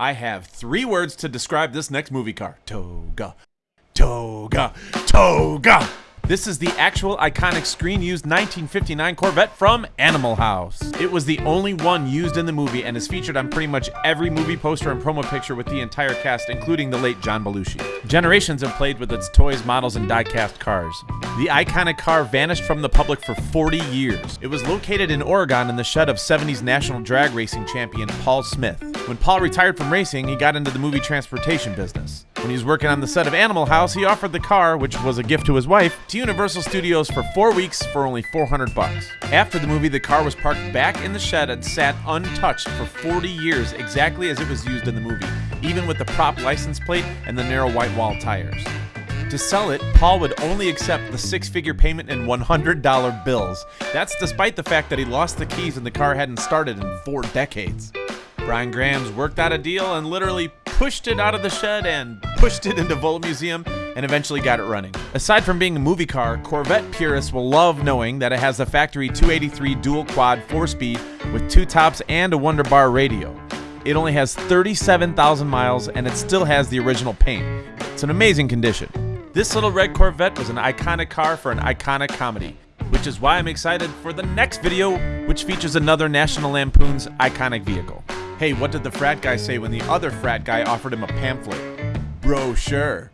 I have three words to describe this next movie car. Toga. Toga. Toga. This is the actual iconic screen used 1959 Corvette from Animal House. It was the only one used in the movie and is featured on pretty much every movie poster and promo picture with the entire cast, including the late John Belushi. Generations have played with its toys, models, and die-cast cars. The iconic car vanished from the public for 40 years. It was located in Oregon in the shed of 70s national drag racing champion Paul Smith. When Paul retired from racing, he got into the movie transportation business. When he was working on the set of Animal House, he offered the car, which was a gift to his wife, to Universal Studios for four weeks for only 400 bucks. After the movie, the car was parked back in the shed and sat untouched for 40 years, exactly as it was used in the movie, even with the prop license plate and the narrow white wall tires. To sell it, Paul would only accept the six figure payment in $100 bills. That's despite the fact that he lost the keys and the car hadn't started in four decades. Brian Grams worked out a deal and literally pushed it out of the shed and pushed it into Volo Museum and eventually got it running. Aside from being a movie car, Corvette purists will love knowing that it has a factory 283 dual quad 4-speed with two tops and a Wonder Bar radio. It only has 37,000 miles and it still has the original paint. It's an amazing condition. This little red Corvette was an iconic car for an iconic comedy, which is why I'm excited for the next video, which features another National Lampoon's iconic vehicle. Hey, what did the frat guy say when the other frat guy offered him a pamphlet? Bro, sure.